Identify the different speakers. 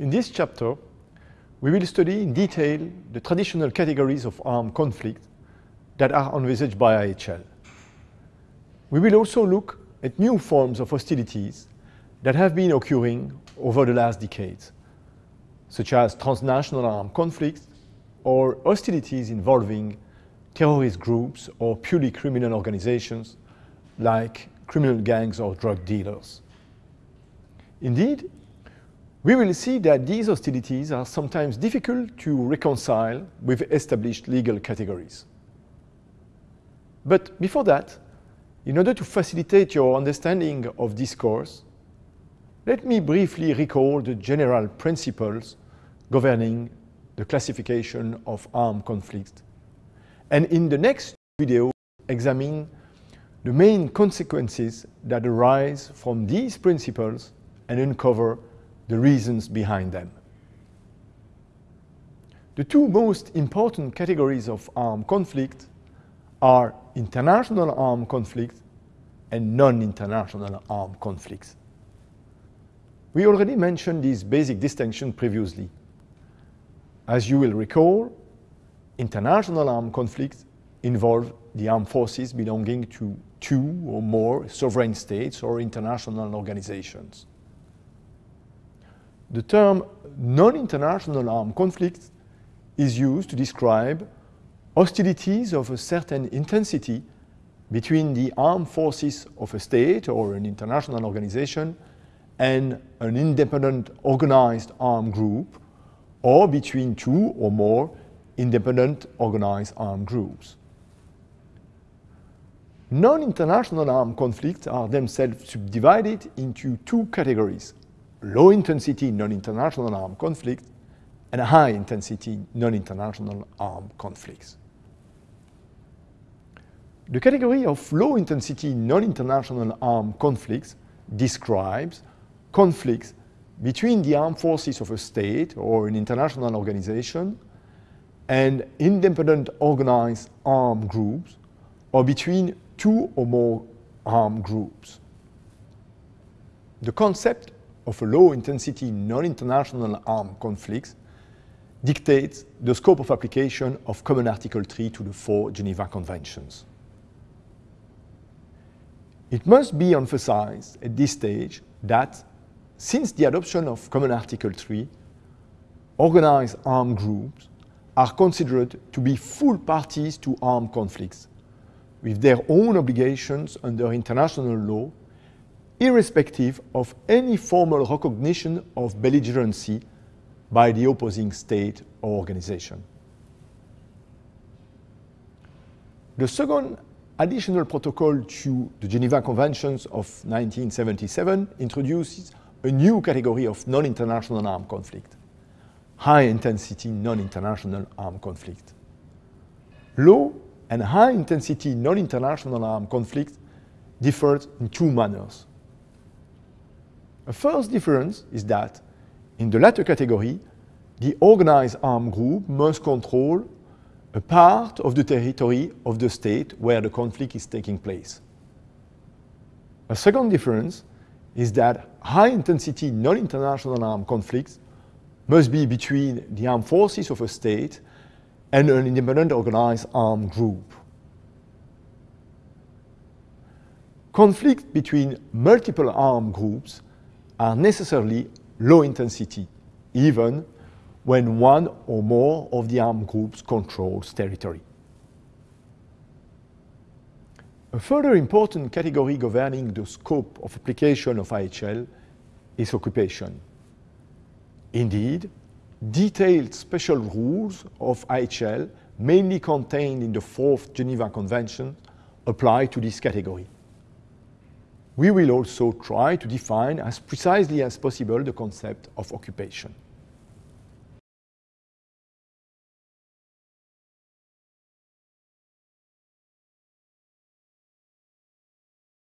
Speaker 1: In this chapter, we will study in detail the traditional categories of armed conflict that are envisaged by IHL. We will also look at new forms of hostilities that have been occurring over the last decades, such as transnational armed conflicts or hostilities involving terrorist groups or purely criminal organizations like criminal gangs or drug dealers. Indeed, we will see that these hostilities are sometimes difficult to reconcile with established legal categories. But before that, in order to facilitate your understanding of this course, let me briefly recall the general principles governing the classification of armed conflicts. And in the next video, examine the main consequences that arise from these principles and uncover the reasons behind them. The two most important categories of armed conflict are international armed conflict and non-international armed conflicts. We already mentioned this basic distinction previously. As you will recall, international armed conflicts involve the armed forces belonging to two or more sovereign states or international organizations. The term non-international armed conflict is used to describe hostilities of a certain intensity between the armed forces of a state or an international organization and an independent organized armed group or between two or more independent organized armed groups. Non-international armed conflicts are themselves subdivided into two categories, low-intensity non-international armed conflict and high-intensity non-international armed conflicts. The category of low-intensity non-international armed conflicts describes conflicts between the armed forces of a state or an international organization and independent organized armed groups or between two or more armed groups. The concept of a low-intensity non-international armed conflicts dictates the scope of application of Common Article 3 to the four Geneva Conventions. It must be emphasized at this stage that since the adoption of Common Article 3, organized armed groups are considered to be full parties to armed conflicts, with their own obligations under international law, irrespective of any formal recognition of belligerency by the opposing state or organization. The second additional protocol to the Geneva Conventions of 1977 introduces a new category of non-international armed conflict, high-intensity non-international armed conflict. Low and high-intensity non-international armed conflict differ in two manners. A first difference is that in the latter category, the organized armed group must control a part of the territory of the state where the conflict is taking place. A second difference is that high-intensity non-international armed conflicts must be between the armed forces of a state and an independent organized armed group. Conflicts between multiple armed groups are necessarily low intensity, even when one or more of the armed groups controls territory. A further important category governing the scope of application of IHL is occupation. Indeed, detailed special rules of IHL, mainly contained in the Fourth Geneva Convention, apply to this category. We will also try to define as precisely as possible the concept of occupation.